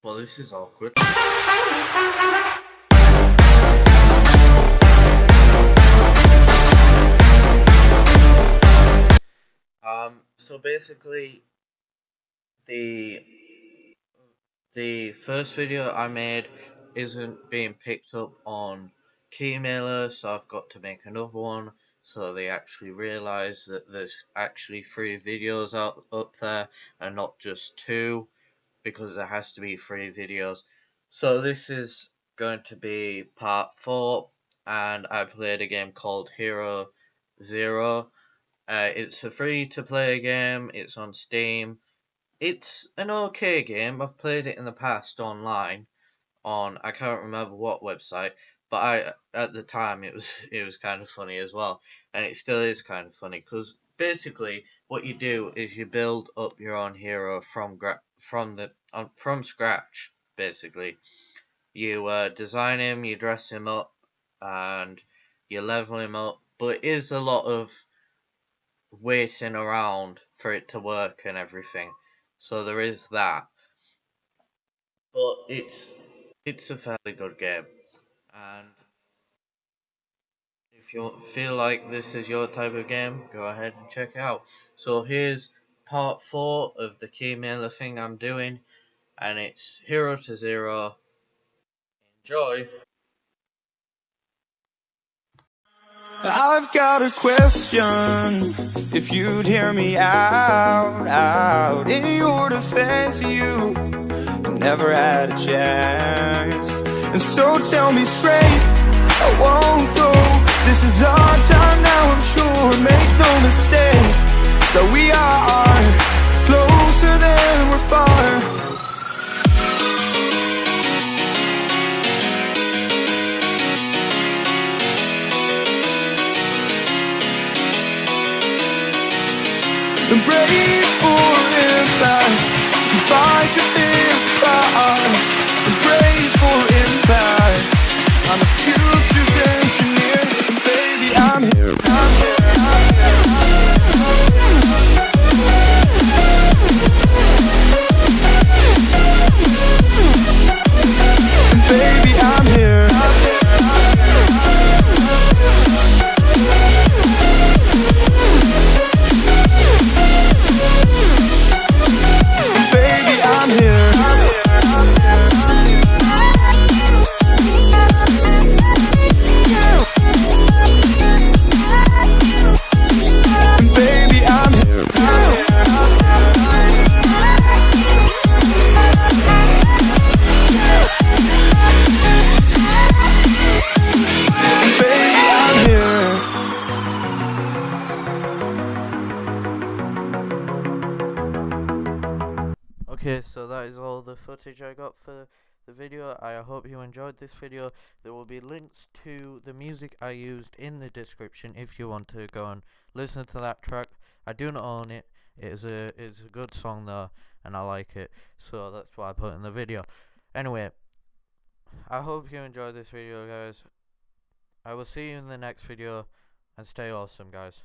Well, this is awkward. Um, so basically, the the first video I made isn't being picked up on Keymailer, so I've got to make another one so they actually realize that there's actually three videos out up there and not just two because there has to be three videos. So this is going to be part four and I played a game called Hero Zero. Uh, it's a free to play game, it's on Steam. It's an okay game. I've played it in the past online on I can't remember what website, but I at the time it was it was kind of funny as well, and it still is kind of funny because basically what you do is you build up your own hero from gra- from the um, from scratch. Basically, you uh, design him, you dress him up, and you level him up. But it is a lot of waiting around for it to work and everything. So there is that. But it's it's a fairly good game. And if you feel like this is your type of game, go ahead and check it out. So here's part 4 of the Keymailer thing I'm doing. And it's Hero to Zero. Enjoy! I've got a question If you'd hear me out, out In your defense, you never had a chance And so tell me straight, I won't go This is our time now, I'm sure Make no mistake That we are Embrace for impact. Fight your fears far Embrace for impact. I'm the future's engineer. And baby I'm here, I'm here. And baby I'm Okay, so that is all the footage I got for the video. I hope you enjoyed this video. There will be links to the music I used in the description if you want to go and listen to that track. I do not own it. It is a it's a good song though, and I like it, so that's why I put it in the video. Anyway, I hope you enjoyed this video, guys. I will see you in the next video, and stay awesome, guys.